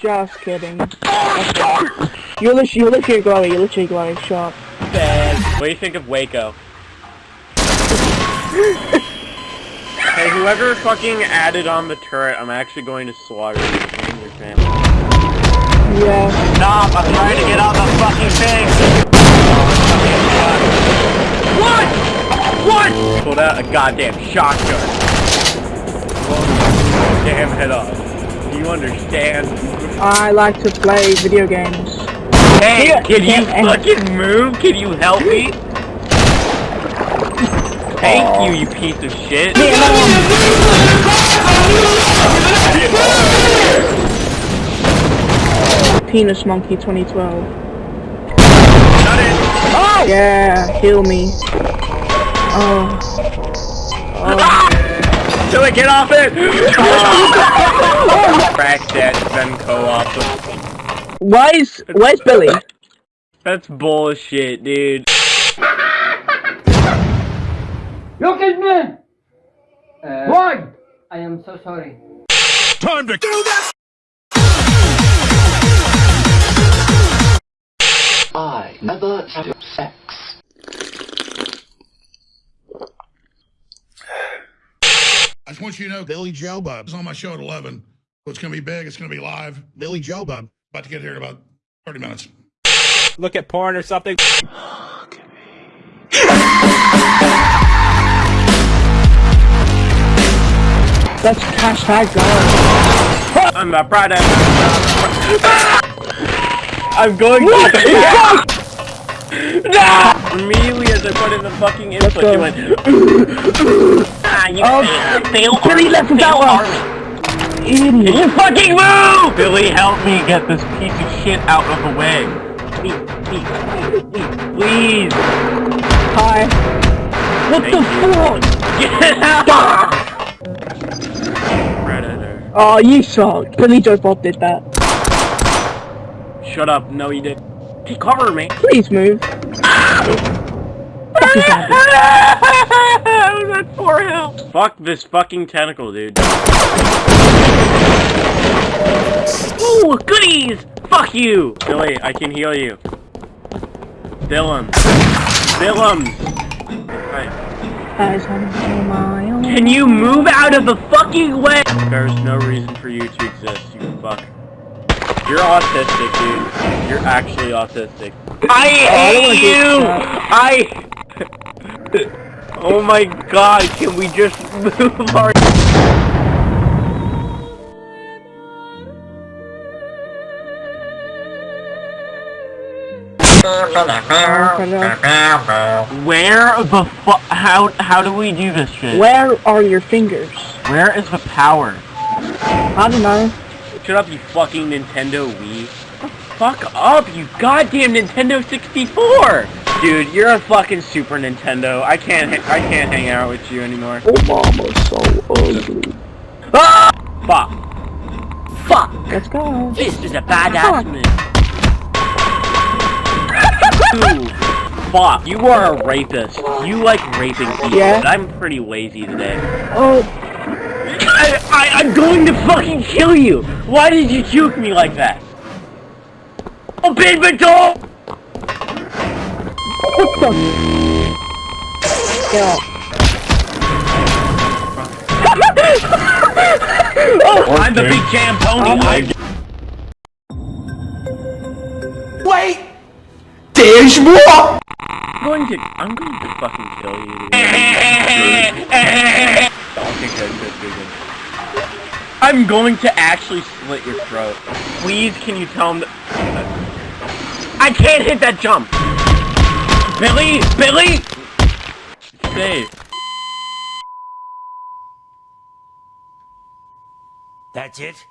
Just kidding. You're literally, you're literally glowing, you're literally glowing. What do you think of Waco? hey, whoever fucking added on the turret, I'm actually going to slaughter you and your family. Yeah. Stop! I'm trying to get on the fucking thing! What? What? Pulled out a goddamn shotgun. Blow your damn head off. Do you understand? I like to play video games. Hey, Yeah, can you fucking move? Can you help me? Thank you, you piece of shit. Penis Monkey 2012. Shut it! Oh! Yeah, heal me. Oh. Till I get off it! Crack that, then co-op. Why is, where's Billy? That's bullshit, dude. Look at me! Uh, why? I am so sorry. Time to do this! I never had sex. I just want you to know Billy Joe Bub is on my show at 11. So it's going to be big. It's going to be live. Billy Joe Bub. About to get here in about 30 minutes. Look at porn or something. Let's hashtag go. I'm a product. I'm going to. no! Immediately as I put in the fucking input, go. you went. ah, you Oh, fail. Billy left without one. Idiot. You fucking move! Billy, help me get this piece of shit out of the way. Please, please, please, please. Hi. What Thank the fuck? Get out! Predator. Oh, you suck. Billy Joe Bob did that. Shut up. No, you did. Hey, cover me. Please move. Ah! That's poor help. Fuck this fucking tentacle, dude. Ooh, goodies! Fuck you! Billy, I can heal you. Dylan. Dylan! Hi. As I'm on my own. Can you move out of the fucking way? There's no reason for you to exist, you fuck. You're autistic, dude. You're actually autistic. I hate I you! I... Oh my god, can we just move our... Where the fu- How, how do we do this shit? Where are your fingers? Where is the power? I don't know. Shut up, you fucking Nintendo Wii. Fuck up, you goddamn Nintendo 64! Dude, you're a fucking Super Nintendo. I can't, ha- I can't hang out with you anymore. Oh, mama's so ugly. Ah! Fuck. Fuck. Let's go. This is a badass move. Fuck. You are a rapist. You like raping people. Yeah. but I'm pretty lazy today. Oh, I, I, I'm going to fucking kill you! Why did you juke me like that? Oh, big dog! What the? Get off. Oh, I'm the big jam pony. Oh I- Wait! There's more! I'm going to, I'm going to fucking kill you. I'm going to actually slit your throat. Please, can you tell him that... I can't hit that jump! Billy! Billy! Stay. That's it?